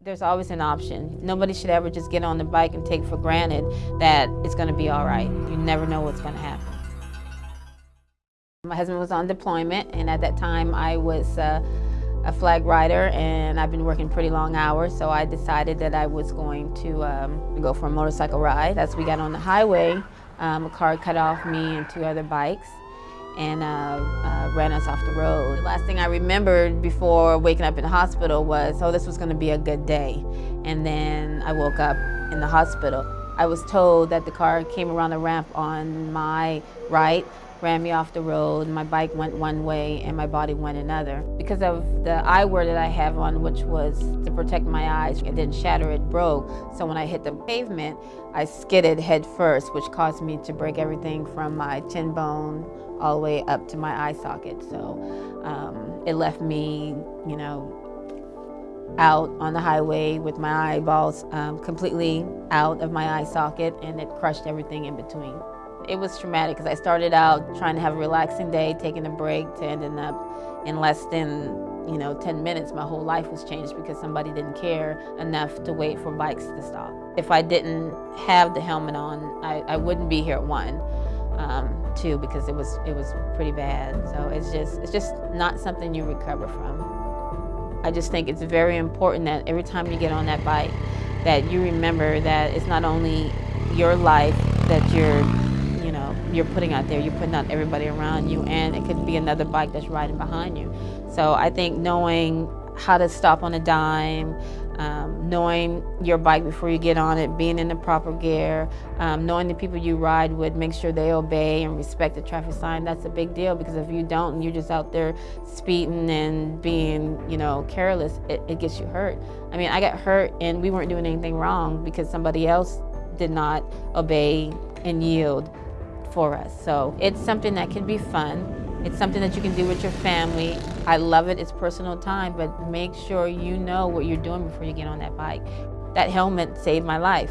There's always an option. Nobody should ever just get on the bike and take for granted that it's going to be all right. You never know what's going to happen. My husband was on deployment, and at that time I was uh, a flag rider, and I've been working pretty long hours, so I decided that I was going to um, go for a motorcycle ride. As we got on the highway, um, a car cut off me and two other bikes and uh, uh, ran us off the road. The last thing I remembered before waking up in the hospital was, oh, this was going to be a good day. And then I woke up in the hospital. I was told that the car came around the ramp on my right, ran me off the road, my bike went one way and my body went another. Because of the eyewear that I have on, which was to protect my eyes, it didn't shatter, it broke. So when I hit the pavement, I skidded head first, which caused me to break everything from my chin bone all the way up to my eye socket. So um, it left me, you know, out on the highway with my eyeballs um, completely out of my eye socket and it crushed everything in between. It was traumatic because I started out trying to have a relaxing day, taking a break to ending up in less than you know, 10 minutes, my whole life was changed because somebody didn't care enough to wait for bikes to stop. If I didn't have the helmet on, I, I wouldn't be here at one um, too because it was it was pretty bad. So it's just it's just not something you recover from. I just think it's very important that every time you get on that bike, that you remember that it's not only your life that you're you're putting out there, you're putting out everybody around you, and it could be another bike that's riding behind you. So I think knowing how to stop on a dime, um, knowing your bike before you get on it, being in the proper gear, um, knowing the people you ride with, make sure they obey and respect the traffic sign. That's a big deal because if you don't and you're just out there speeding and being, you know, careless, it, it gets you hurt. I mean, I got hurt and we weren't doing anything wrong because somebody else did not obey and yield for us. So it's something that can be fun. It's something that you can do with your family. I love it, it's personal time, but make sure you know what you're doing before you get on that bike. That helmet saved my life.